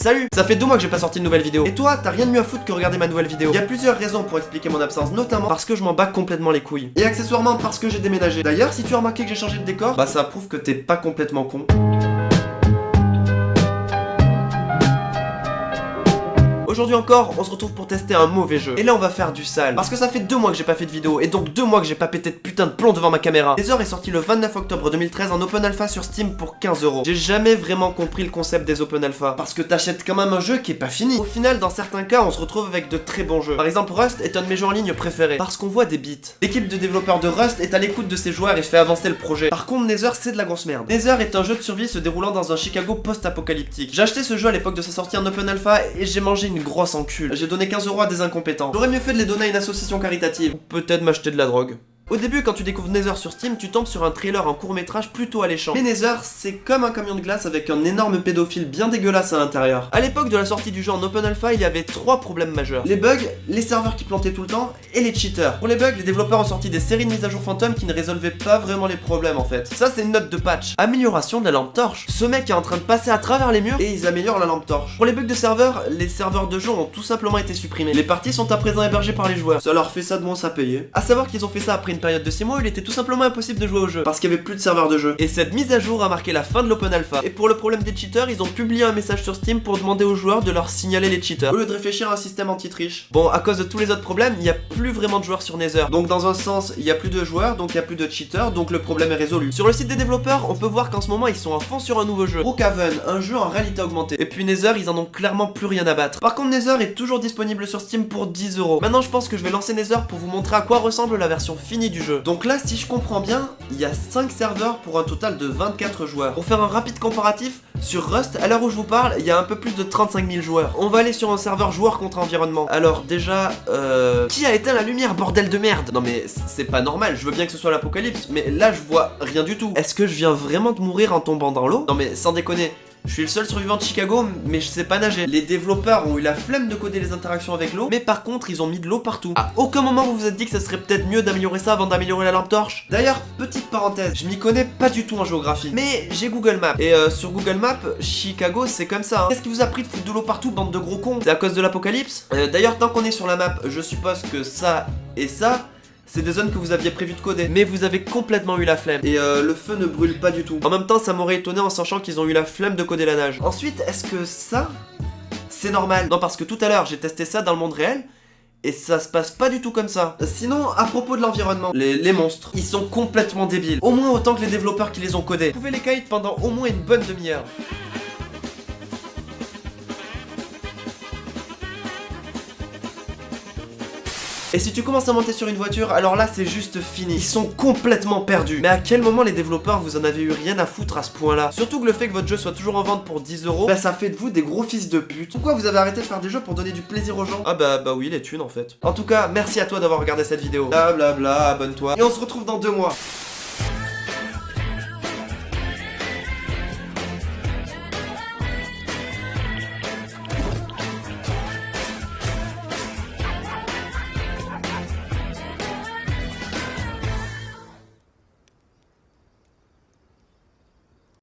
Salut Ça fait deux mois que j'ai pas sorti de nouvelle vidéo. Et toi, t'as rien de mieux à foutre que regarder ma nouvelle vidéo. Il y a plusieurs raisons pour expliquer mon absence, notamment parce que je m'en bats complètement les couilles. Et accessoirement parce que j'ai déménagé. D'ailleurs, si tu as remarqué que j'ai changé de décor, bah ça prouve que t'es pas complètement con. Aujourd'hui encore, on se retrouve pour tester un mauvais jeu. Et là, on va faire du sale. Parce que ça fait deux mois que j'ai pas fait de vidéo, et donc deux mois que j'ai pas pété de putain de plomb devant ma caméra. Nether est sorti le 29 octobre 2013 en open alpha sur Steam pour 15 euros. J'ai jamais vraiment compris le concept des open alpha. Parce que t'achètes quand même un jeu qui est pas fini. Au final, dans certains cas, on se retrouve avec de très bons jeux. Par exemple, Rust est un de mes jeux en ligne préférés. Parce qu'on voit des bits. L'équipe de développeurs de Rust est à l'écoute de ses joueurs et fait avancer le projet. Par contre, Nether, c'est de la grosse merde. Nether est un jeu de survie se déroulant dans un Chicago post-apocalyptique. J'ai acheté ce jeu à l'époque de sa sortie en open alpha et j'ai mangé une grosse encule j'ai donné 15 euros à des incompétents. J'aurais mieux fait de les donner à une association caritative. Ou peut-être m'acheter de la drogue. Au début, quand tu découvres Nether sur Steam, tu tombes sur un trailer en court métrage plutôt alléchant. Mais Nether, c'est comme un camion de glace avec un énorme pédophile bien dégueulasse à l'intérieur. À l'époque de la sortie du jeu en Open Alpha, il y avait trois problèmes majeurs. Les bugs, les serveurs qui plantaient tout le temps, et les cheaters. Pour les bugs, les développeurs ont sorti des séries de mises à jour fantômes qui ne résolvaient pas vraiment les problèmes en fait. Ça, c'est une note de patch. Amélioration de la lampe torche. Ce mec est en train de passer à travers les murs et ils améliorent la lampe torche. Pour les bugs de serveurs, les serveurs de jeu ont tout simplement été supprimés. Les parties sont à présent hébergées par les joueurs. Ça leur fait ça de moins à payer. À savoir qu'ils ont fait ça après une période de 6 mois il était tout simplement impossible de jouer au jeu, parce qu'il y avait plus de serveurs de jeu. Et cette mise à jour a marqué la fin de l'open alpha. Et pour le problème des cheaters, ils ont publié un message sur Steam pour demander aux joueurs de leur signaler les cheaters, au lieu de réfléchir à un système anti-triche. Bon, à cause de tous les autres problèmes, il n'y a plus vraiment de joueurs sur Nether. Donc dans un sens, il y a plus de joueurs, donc il y a plus de cheaters, donc le problème est résolu. Sur le site des développeurs, on peut voir qu'en ce moment, ils sont à fond sur un nouveau jeu. Brookhaven, un jeu en réalité augmentée. Et puis Nether, ils en ont clairement plus rien à battre. Par contre, Nether est toujours disponible sur Steam pour 10 euros. Maintenant, je pense que je vais lancer Nether pour vous montrer à quoi ressemble la version finie du jeu. Donc là, si je comprends bien, il y a 5 serveurs pour un total de 24 joueurs. Pour faire un rapide comparatif, sur Rust, à l'heure où je vous parle, il y a un peu plus de 35 000 joueurs. On va aller sur un serveur joueur contre environnement. Alors déjà, euh... Qui a éteint la lumière, bordel de merde? Non mais c'est pas normal, je veux bien que ce soit l'apocalypse, mais là je vois rien du tout. Est-ce que je viens vraiment de mourir en tombant dans l'eau? Non mais sans déconner, je suis le seul survivant de Chicago, mais je sais pas nager. Les développeurs ont eu la flemme de coder les interactions avec l'eau, mais par contre, ils ont mis de l'eau partout. À aucun moment vous vous êtes dit que ça serait peut-être mieux d'améliorer ça avant d'améliorer la lampe torche D'ailleurs, petite parenthèse, je m'y connais pas du tout en géographie, mais j'ai Google Maps. Et euh, sur Google Maps, Chicago, c'est comme ça. Hein. Qu'est-ce qui vous a pris de foutre de l'eau partout, bande de gros cons? C'est à cause de l'apocalypse? Euh, D'ailleurs, tant qu'on est sur la map, je suppose que ça et ça c'est des zones que vous aviez prévu de coder. Mais vous avez complètement eu la flemme. Et euh, le feu ne brûle pas du tout. En même temps, ça m'aurait étonné en sachant qu'ils ont eu la flemme de coder la nage. Ensuite, est-ce que ça, c'est normal? Non, parce que tout à l'heure, j'ai testé ça dans le monde réel. Et ça se passe pas du tout comme ça. Sinon, à propos de l'environnement, les, monstres, ils sont complètement débiles. Au moins autant que les développeurs qui les ont codés. Vous pouvez les kite pendant au moins une bonne demi-heure. Et si tu commences à monter sur une voiture, alors là c'est juste fini. Ils sont complètement perdus. Mais à quel moment les développeurs vous en avez eu rien à foutre à ce point-là? Surtout que le fait que votre jeu soit toujours en vente pour 10 euros, bah ça fait de vous des gros fils de pute. Pourquoi vous avez arrêté de faire des jeux pour donner du plaisir aux gens? Ah bah bah oui les thunes en fait. En tout cas, merci à toi d'avoir regardé cette vidéo. Bla bla bla, abonne-toi. Et on se retrouve dans deux mois.